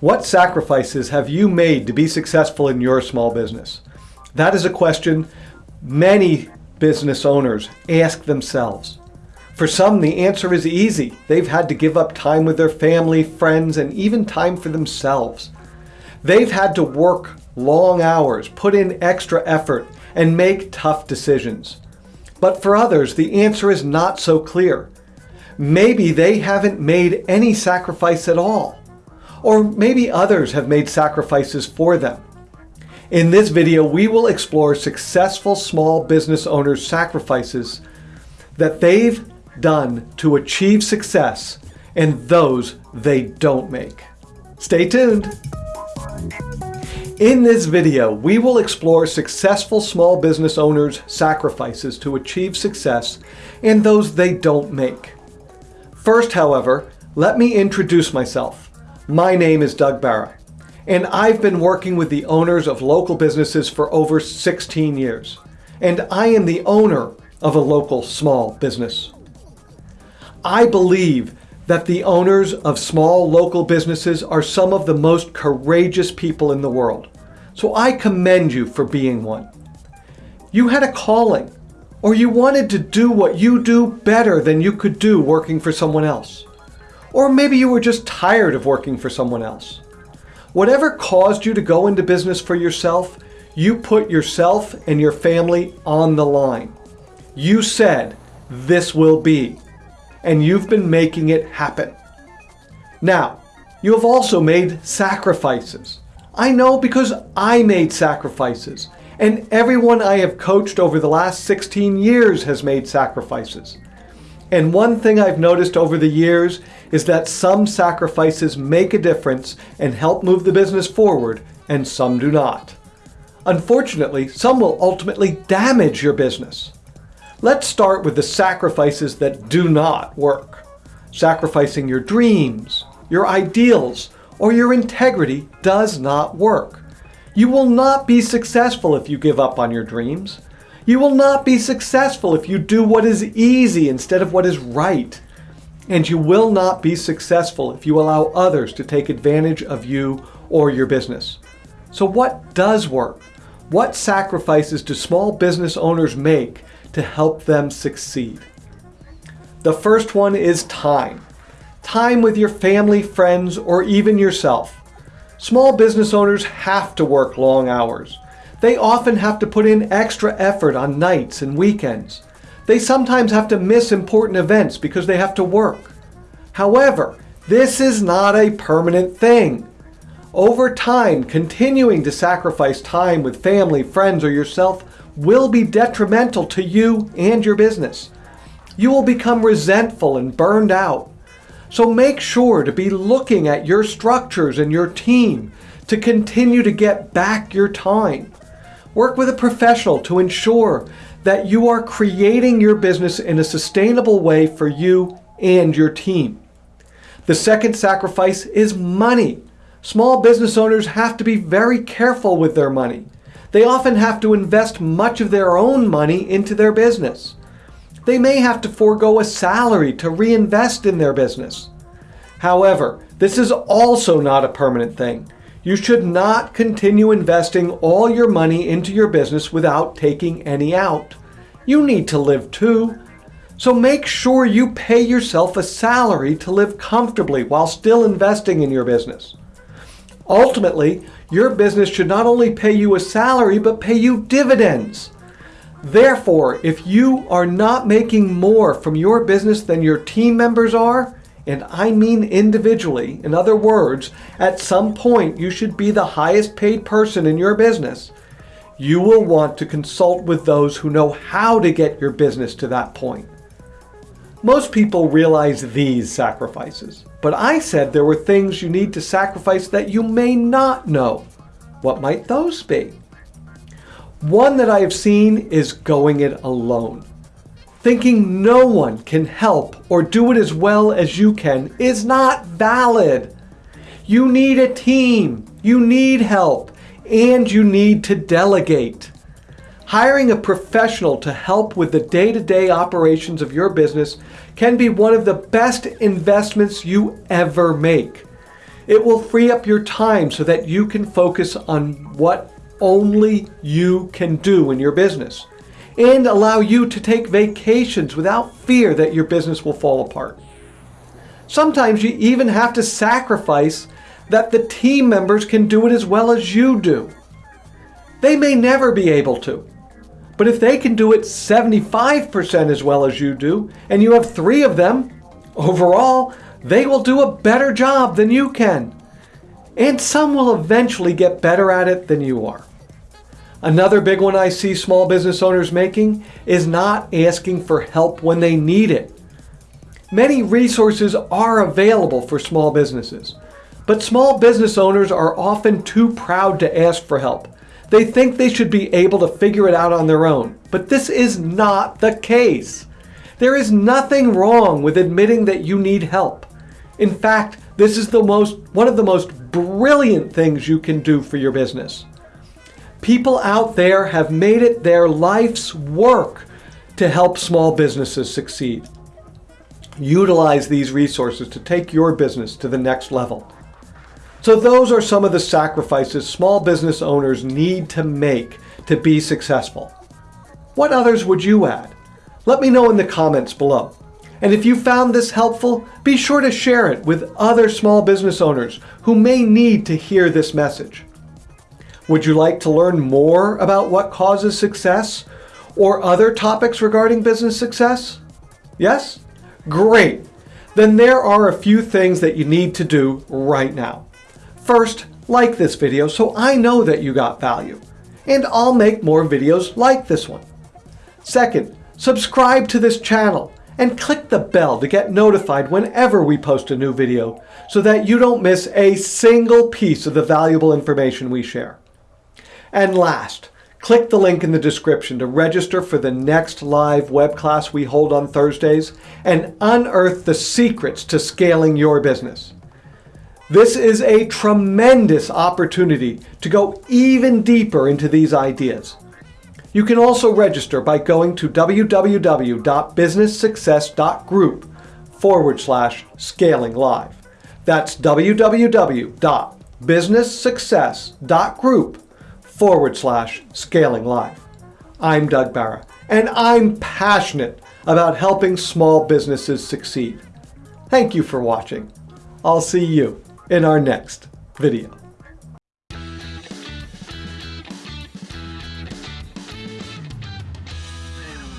What sacrifices have you made to be successful in your small business? That is a question many business owners ask themselves. For some, the answer is easy. They've had to give up time with their family, friends, and even time for themselves. They've had to work long hours, put in extra effort, and make tough decisions. But for others, the answer is not so clear. Maybe they haven't made any sacrifice at all. Or maybe others have made sacrifices for them. In this video, we will explore successful small business owners' sacrifices that they've done to achieve success and those they don't make. Stay tuned. In this video, we will explore successful small business owners' sacrifices to achieve success and those they don't make. First, however, let me introduce myself. My name is Doug Barra, and I've been working with the owners of local businesses for over 16 years, and I am the owner of a local small business. I believe that the owners of small local businesses are some of the most courageous people in the world, so I commend you for being one. You had a calling, or you wanted to do what you do better than you could do working for someone else. Or maybe you were just tired of working for someone else. Whatever caused you to go into business for yourself, you put yourself and your family on the line. You said, this will be, and you've been making it happen. Now, you have also made sacrifices. I know because I made sacrifices, and everyone I have coached over the last 16 years has made sacrifices. And one thing I've noticed over the years is that some sacrifices make a difference and help move the business forward, and some do not. Unfortunately, some will ultimately damage your business. Let's start with the sacrifices that do not work. Sacrificing your dreams, your ideals, or your integrity does not work. You will not be successful if you give up on your dreams. You will not be successful if you do what is easy instead of what is right. And you will not be successful if you allow others to take advantage of you or your business. So what does work? What sacrifices do small business owners make to help them succeed? The first one is time. Time with your family, friends, or even yourself. Small business owners have to work long hours. They often have to put in extra effort on nights and weekends. They sometimes have to miss important events because they have to work. However, this is not a permanent thing. Over time, continuing to sacrifice time with family, friends, or yourself will be detrimental to you and your business. You will become resentful and burned out. So make sure to be looking at your structures and your team to continue to get back your time. Work with a professional to ensure that you are creating your business in a sustainable way for you and your team. The second sacrifice is money. Small business owners have to be very careful with their money. They often have to invest much of their own money into their business. They may have to forego a salary to reinvest in their business. However, this is also not a permanent thing. You should not continue investing all your money into your business without taking any out. You need to live too. So make sure you pay yourself a salary to live comfortably while still investing in your business. Ultimately, your business should not only pay you a salary, but pay you dividends. Therefore, if you are not making more from your business than your team members are, and I mean individually. In other words, at some point you should be the highest paid person in your business. You will want to consult with those who know how to get your business to that point. Most people realize these sacrifices, but I said there were things you need to sacrifice that you may not know. What might those be? One that I have seen is going it alone. Thinking no one can help or do it as well as you can is not valid. You need a team, you need help, and you need to delegate. Hiring a professional to help with the day-to-day -day operations of your business can be one of the best investments you ever make. It will free up your time so that you can focus on what only you can do in your business and allow you to take vacations without fear that your business will fall apart. Sometimes you even have to sacrifice that the team members can do it as well as you do. They may never be able to, but if they can do it 75% as well as you do, and you have three of them, overall, they will do a better job than you can. And some will eventually get better at it than you are. Another big one I see small business owners making is not asking for help when they need it. Many resources are available for small businesses, but small business owners are often too proud to ask for help. They think they should be able to figure it out on their own, but this is not the case. There is nothing wrong with admitting that you need help. In fact, this is the most, one of the most brilliant things you can do for your business. People out there have made it their life's work to help small businesses succeed. Utilize these resources to take your business to the next level. So those are some of the sacrifices small business owners need to make to be successful. What others would you add? Let me know in the comments below. And if you found this helpful, be sure to share it with other small business owners who may need to hear this message. Would you like to learn more about what causes success or other topics regarding business success? Yes? Great! Then there are a few things that you need to do right now. First, like this video so I know that you got value, and I'll make more videos like this one. Second, subscribe to this channel and click the bell to get notified whenever we post a new video so that you don't miss a single piece of the valuable information we share. And last, click the link in the description to register for the next live web class we hold on Thursdays and unearth the secrets to scaling your business. This is a tremendous opportunity to go even deeper into these ideas. You can also register by going to www.businesssuccess.group forward slash scaling live. That's www.businesssuccess.group forward slash scaling live. I'm Doug Barra, and I'm passionate about helping small businesses succeed. Thank you for watching. I'll see you in our next video.